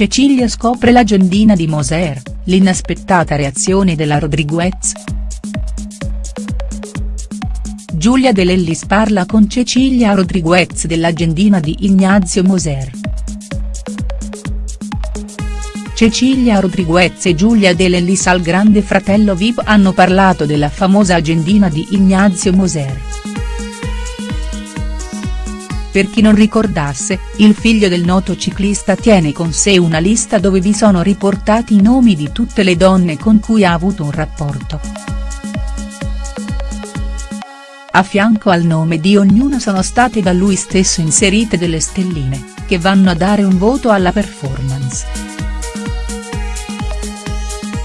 Cecilia scopre l'agendina di Moser, l'inaspettata reazione della Rodriguez. Giulia De Lellis parla con Cecilia Rodriguez dell'agendina di Ignazio Moser. Cecilia Rodriguez e Giulia De Lellis al grande fratello Vip hanno parlato della famosa agendina di Ignazio Moser. Per chi non ricordasse, il figlio del noto ciclista tiene con sé una lista dove vi sono riportati i nomi di tutte le donne con cui ha avuto un rapporto. A fianco al nome di ognuna sono state da lui stesso inserite delle stelline, che vanno a dare un voto alla performance.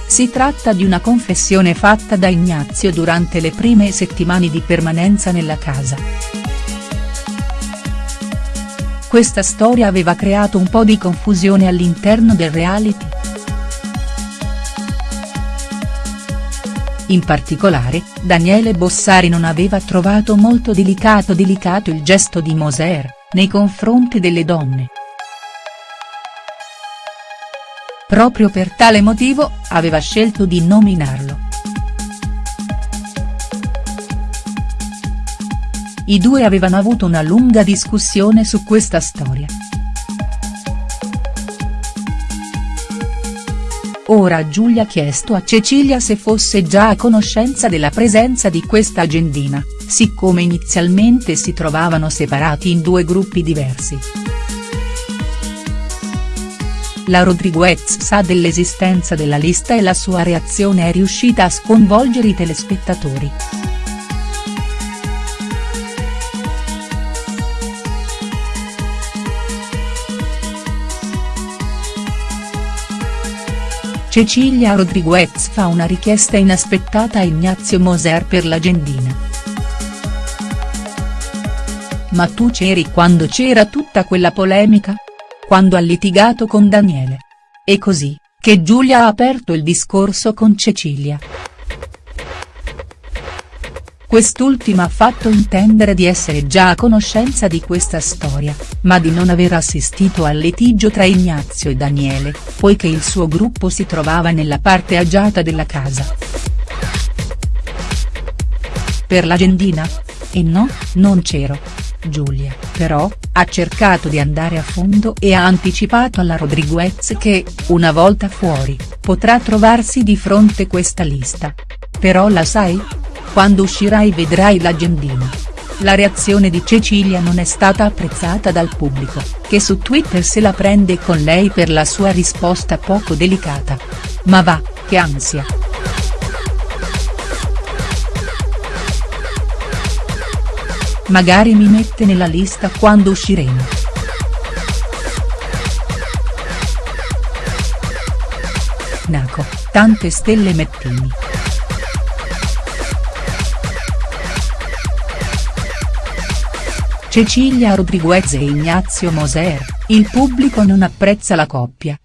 Si tratta di una confessione fatta da Ignazio durante le prime settimane di permanenza nella casa. Questa storia aveva creato un po' di confusione all'interno del reality. In particolare, Daniele Bossari non aveva trovato molto delicato delicato il gesto di Moser, nei confronti delle donne. Proprio per tale motivo, aveva scelto di nominarlo. I due avevano avuto una lunga discussione su questa storia. Ora Giulia ha chiesto a Cecilia se fosse già a conoscenza della presenza di questa agendina, siccome inizialmente si trovavano separati in due gruppi diversi. La Rodriguez sa dell'esistenza della lista e la sua reazione è riuscita a sconvolgere i telespettatori. Cecilia Rodriguez fa una richiesta inaspettata a Ignazio Moser per l'agendina. Ma tu c'eri quando c'era tutta quella polemica? quando ha litigato con Daniele. È così, che Giulia ha aperto il discorso con Cecilia. Quest'ultima ha fatto intendere di essere già a conoscenza di questa storia, ma di non aver assistito al litigio tra Ignazio e Daniele, poiché il suo gruppo si trovava nella parte agiata della casa. Per l'agendina? E no, non c'ero. Giulia, però, ha cercato di andare a fondo e ha anticipato alla Rodriguez che, una volta fuori, potrà trovarsi di fronte questa lista. Però la sai? Quando uscirai vedrai l'agendina. La reazione di Cecilia non è stata apprezzata dal pubblico, che su Twitter se la prende con lei per la sua risposta poco delicata. Ma va, che ansia. Magari mi mette nella lista quando usciremo. Naco, tante stelle mettini. Cecilia Rodriguez e Ignazio Moser, il pubblico non apprezza la coppia.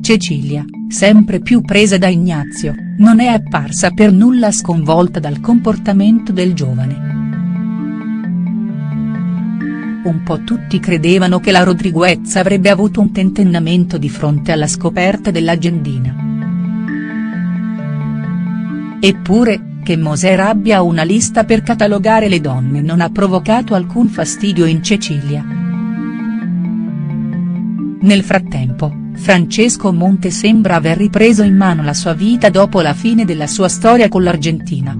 Cecilia, sempre più presa da Ignazio, non è apparsa per nulla sconvolta dal comportamento del giovane. Un po' tutti credevano che la Rodriguez avrebbe avuto un tentennamento di fronte alla scoperta dell'agendina. Eppure, che Moser abbia una lista per catalogare le donne non ha provocato alcun fastidio in Cecilia. Nel frattempo, Francesco Monte sembra aver ripreso in mano la sua vita dopo la fine della sua storia con l'Argentina.